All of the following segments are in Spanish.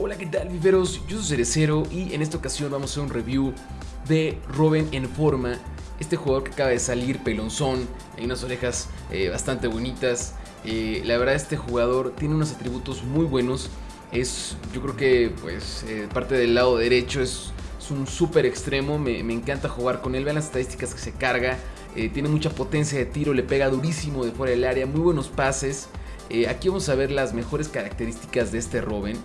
Hola, ¿qué tal, viveros? Yo soy Cerecero y en esta ocasión vamos a hacer un review de Robin en forma. Este jugador que acaba de salir, pelonzón, hay unas orejas eh, bastante bonitas. Eh, la verdad, este jugador tiene unos atributos muy buenos. Es, yo creo que, pues, eh, parte del lado derecho es, un súper extremo. Me, me, encanta jugar con él. Vean las estadísticas que se carga. tiene mucha potencia de tiro, le pega durísimo de fuera del área, muy buenos pases. aquí vamos a ver las mejores características de este Robin.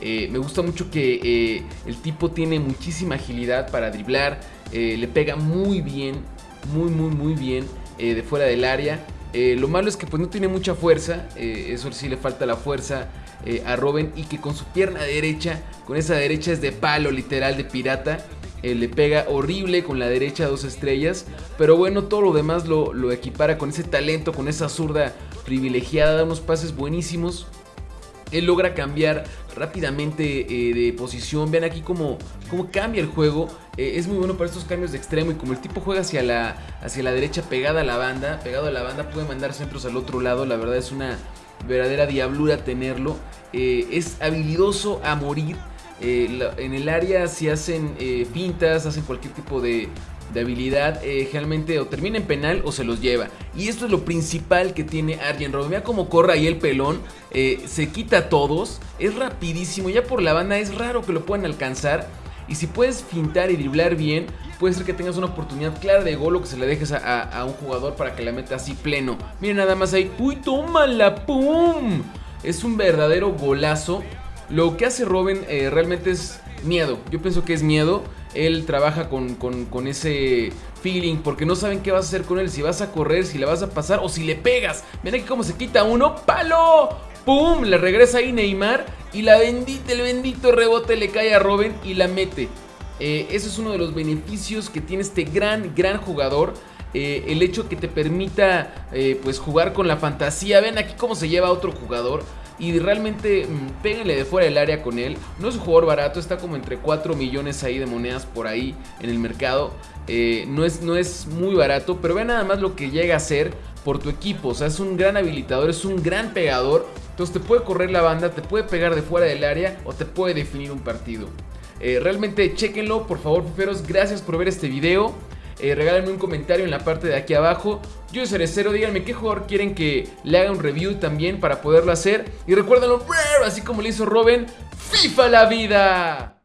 Eh, me gusta mucho que eh, el tipo tiene muchísima agilidad para driblar. Eh, le pega muy bien, muy, muy, muy bien de fuera del área. lo malo es que pues no tiene mucha fuerza. eso sí le falta la fuerza a Robin. Y que con su pierna derecha, con esa derecha es de palo literal de pirata. le pega horrible con la derecha dos estrellas. Pero bueno, todo lo demás lo, lo equipara con ese talento, con esa zurda privilegiada. Da unos pases buenísimos. Él logra cambiar rápidamente eh, de posición. Vean aquí cómo, cómo cambia el juego. Eh, es muy bueno para estos cambios de extremo. Y como el tipo juega hacia la, hacia la derecha pegada a la banda, pegado a la banda, puede mandar centros al otro lado. La verdad es una verdadera diablura tenerlo. Eh, es habilidoso a morir. en el área si hacen pintas, hacen cualquier tipo de, de habilidad eh, generalmente o termina en penal o se los lleva. Y esto es lo principal que tiene Arjen Robben. Mira cómo corre ahí el pelón, eh, se quita a todos, es rapidísimo, ya por la banda es raro que lo puedan alcanzar. Y si puedes fintar y driblar bien, puede ser que tengas una oportunidad clara de gol o que se le dejes a, un jugador para que la meta así pleno. Miren nada más ahí, ¡uy, tómala! ¡Pum! Es un verdadero golazo. Lo que hace Robin eh, realmente es miedo. Yo pienso que es miedo él trabaja con, ese feeling porque no saben qué vas a hacer con él, si vas a correr, si le vas a pasar o si le pegas. Ven aquí cómo se quita uno, ¡palo! ¡Pum! Le regresa ahí Neymar y la bendita, el bendito rebote le cae a Robin y la mete. Eh, eso es uno de los beneficios que tiene este gran, gran jugador. Eh, el hecho que te permita eh, pues jugar con la fantasía. Ven aquí cómo se lleva otro jugador y realmente mmm, péguenle de fuera del área con él. No es un jugador barato, está como entre 4 millones ahí de monedas por ahí en el mercado. Eh, no, es, no es muy barato, pero ve nada más lo que llega a ser por tu equipo. O sea, es un gran habilitador, es un gran pegador. Entonces te puede correr la banda, te puede pegar de fuera del área o te puede definir un partido. Eh, realmente chequenlo, por favor, fiferos. Gracias por ver este video. Eh, regálenme un comentario en la parte de aquí abajo. Yo soy Cerecero, díganme qué jugador quieren que le haga un review también para poderlo hacer. Y recuérdenlo, así como le hizo Robin, FIFA la vida.